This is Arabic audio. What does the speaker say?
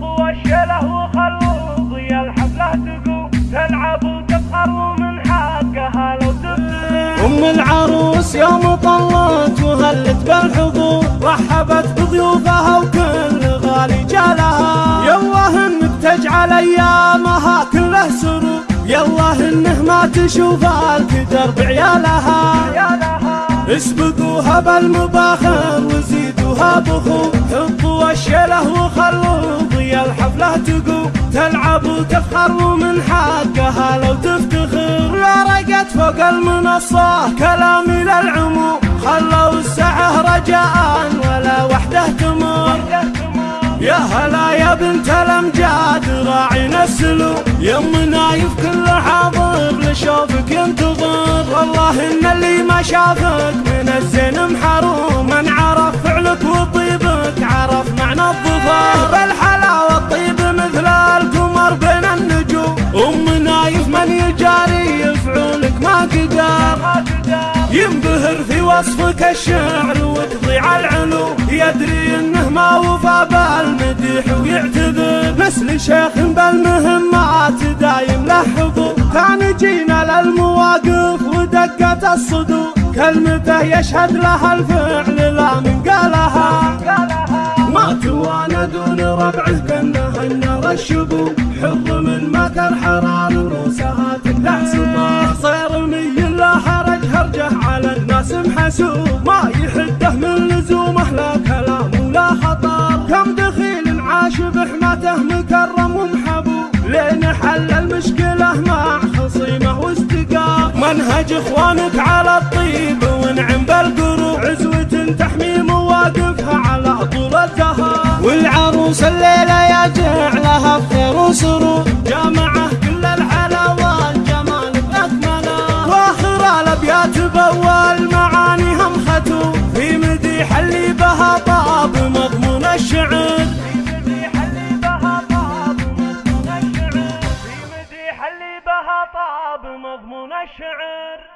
والشله تقوم. تلعب وتفخر ومن حقها لو أم العروس يوم طلت وهلت بالحضور رحبت بضيوفها وكل غالي جالها. يالله إنك تجعل أيامها كله سرور يالله إنه ما تشوف الكدر بعيالها. يا لها اسبقوها بالمباخر وزيدوها بخور. تقوم تلعب وتفخر ومن حقها لو تفتخر. يا رقت فوق المنصة كلامي للعموم خلوا الساعة رجاء ولا وحده تمر. يا هلا يا بنت الأمجاد راعينا السلو يم نايف كل حاضر لشوفك ينتظر. والله إن اللي ما شافك من الزين محروم. من عرف وصفك الشعر وتضيع العلوم يدري إنه ما وفى بالمديح ويعتذر. مثل شيخ بالمهمات دايم له حضور. كان جينا للمواقف ودقة الصدور. كلمته يشهد لها الفعل لا من قالها. ما توانى دون ربعه كانه النار الشبو حر من مات الحرار روسها ما يحده من لزومه لا كلام ولا خطر كم دخيل عاش بحماته مكرم ومحبوب. لين حل المشكلة مع خصيمة واستقام منهج إخوانك على الطيب ونعم بالقروب عزوة تحمي مواقفها على طول الدهر. والعروس الليلة يا جعلها بخير وسرور. نشعر